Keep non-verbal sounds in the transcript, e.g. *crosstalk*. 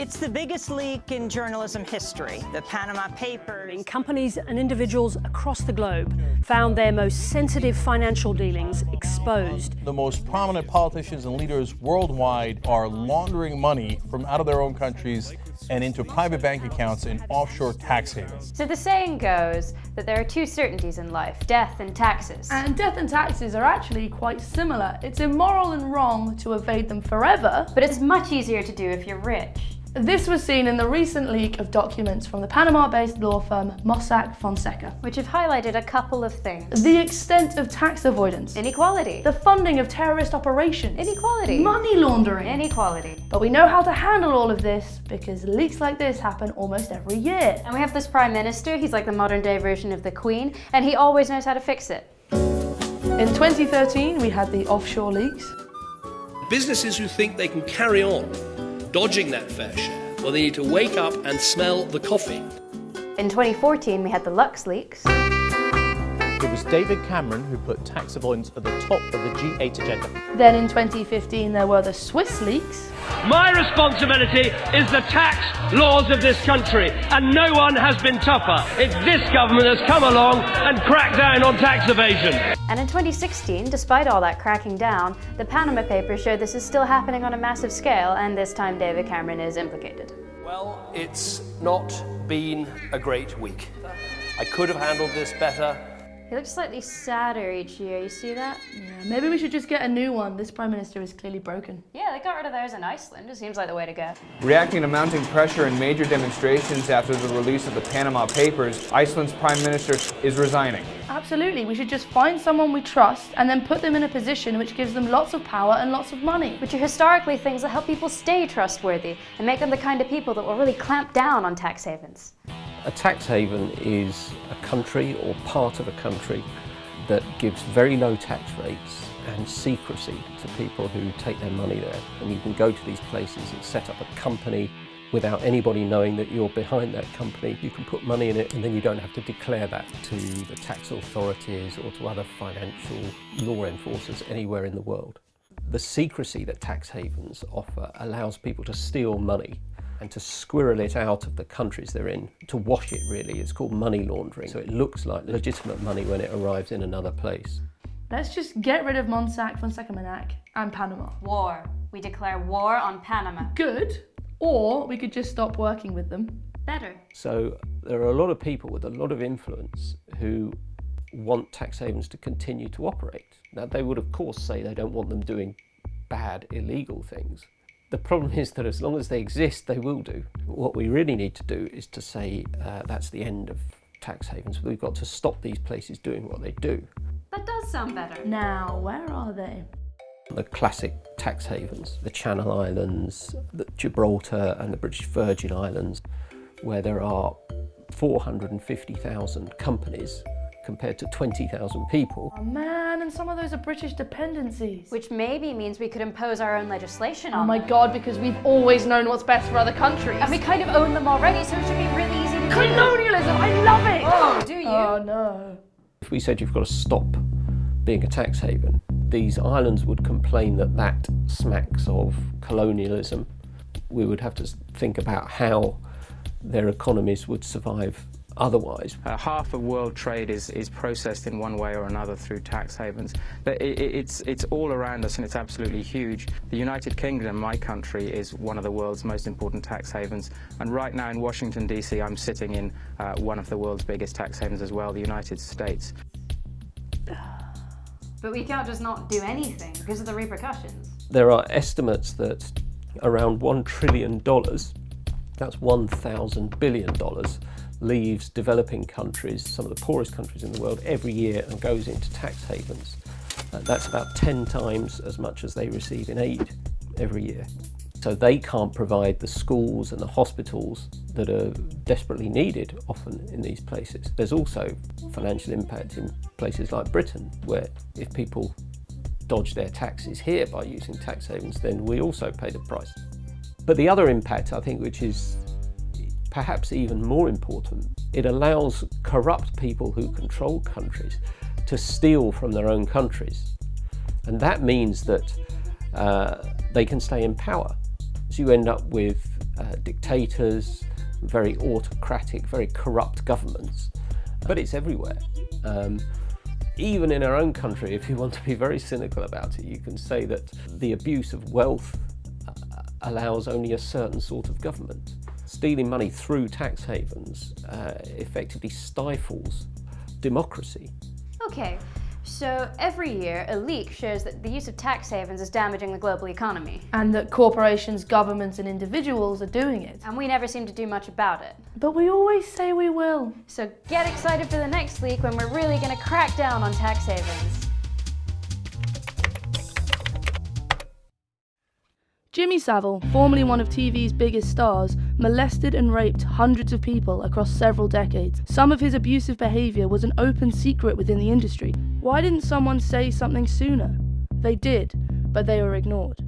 It's the biggest leak in journalism history. The Panama Papers. Companies and individuals across the globe found their most sensitive financial dealings exposed. The most prominent politicians and leaders worldwide are laundering money from out of their own countries and into private bank accounts in offshore tax havens. So the saying goes that there are two certainties in life, death and taxes. And death and taxes are actually quite similar. It's immoral and wrong to evade them forever. But it's much easier to do if you're rich. This was seen in the recent leak of documents from the Panama-based law firm Mossack Fonseca. Which have highlighted a couple of things. The extent of tax avoidance. Inequality. The funding of terrorist operations. Inequality. Money laundering. Inequality. But we know how to handle all of this because leaks like this happen almost every year. And we have this Prime Minister, he's like the modern day version of the Queen, and he always knows how to fix it. In 2013, we had the offshore leaks. Businesses who think they can carry on dodging that fair share, well, they need to wake up and smell the coffee. In 2014, we had the Lux leaks. It was David Cameron who put tax avoidance at the top of the G8 agenda. Then in 2015, there were the Swiss leaks. My responsibility is the tax laws of this country, and no one has been tougher. It's this government that's come along and cracked down on tax evasion. And in 2016, despite all that cracking down, the Panama Papers show this is still happening on a massive scale, and this time David Cameron is implicated. Well, it's not been a great week. I could have handled this better. He looks slightly sadder each year, you see that? Yeah, maybe we should just get a new one. This Prime Minister is clearly broken. Yeah, they got rid of theirs in Iceland. It seems like the way to go. Reacting to mounting pressure and major demonstrations after the release of the Panama Papers, Iceland's Prime Minister is resigning. Absolutely, we should just find someone we trust and then put them in a position which gives them lots of power and lots of money. Which are historically things that help people stay trustworthy and make them the kind of people that will really clamp down on tax havens. A tax haven is a country or part of a country that gives very low tax rates and secrecy to people who take their money there. And you can go to these places and set up a company without anybody knowing that you're behind that company. You can put money in it and then you don't have to declare that to the tax authorities or to other financial law enforcers anywhere in the world. The secrecy that tax havens offer allows people to steal money and to squirrel it out of the countries they're in, to wash it really. It's called money laundering. So it looks like legitimate money when it arrives in another place. Let's just get rid of Mossack, Fonseca Manac and Panama. War. We declare war on Panama. Good. Or we could just stop working with them. Better. So there are a lot of people with a lot of influence who want tax havens to continue to operate. Now they would of course say they don't want them doing bad illegal things. The problem is that as long as they exist, they will do. What we really need to do is to say uh, that's the end of tax havens. We've got to stop these places doing what they do. That does sound better. Now, where are they? The classic tax havens, the Channel Islands, the Gibraltar and the British Virgin Islands, where there are 450,000 companies compared to 20,000 people. Oh man, and some of those are British dependencies. Which maybe means we could impose our own legislation oh on Oh my them. god, because we've always known what's best for other countries. And we kind of own them already, so it should be really easy to do. Colonialism, I love it! Oh, do you? Oh no. If we said you've got to stop being a tax haven, these islands would complain that that smacks of colonialism. We would have to think about how their economies would survive otherwise. Uh, half of world trade is, is processed in one way or another through tax havens. But it, it, it's, it's all around us and it's absolutely huge. The United Kingdom, my country, is one of the world's most important tax havens. And right now in Washington, D.C., I'm sitting in uh, one of the world's biggest tax havens as well, the United States. *sighs* But we can't just not do anything because of the repercussions. There are estimates that around $1 trillion, that's $1,000 billion, leaves developing countries, some of the poorest countries in the world, every year and goes into tax havens. Uh, that's about 10 times as much as they receive in aid every year. So they can't provide the schools and the hospitals that are desperately needed often in these places. There's also financial impact in places like Britain, where if people dodge their taxes here by using tax havens, then we also pay the price. But the other impact, I think, which is perhaps even more important, it allows corrupt people who control countries to steal from their own countries. And that means that uh, they can stay in power. So you end up with uh, dictators, very autocratic, very corrupt governments. But it's everywhere. Um, even in our own country, if you want to be very cynical about it, you can say that the abuse of wealth uh, allows only a certain sort of government. Stealing money through tax havens uh, effectively stifles democracy. Okay, so every year a leak shows that the use of tax havens is damaging the global economy. And that corporations, governments and individuals are doing it. And we never seem to do much about it. But we always say we will. So get excited for the next leak when we're really going to crack down on tax havens. Jimmy Savile, formerly one of TV's biggest stars, molested and raped hundreds of people across several decades. Some of his abusive behaviour was an open secret within the industry. Why didn't someone say something sooner? They did, but they were ignored.